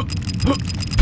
っ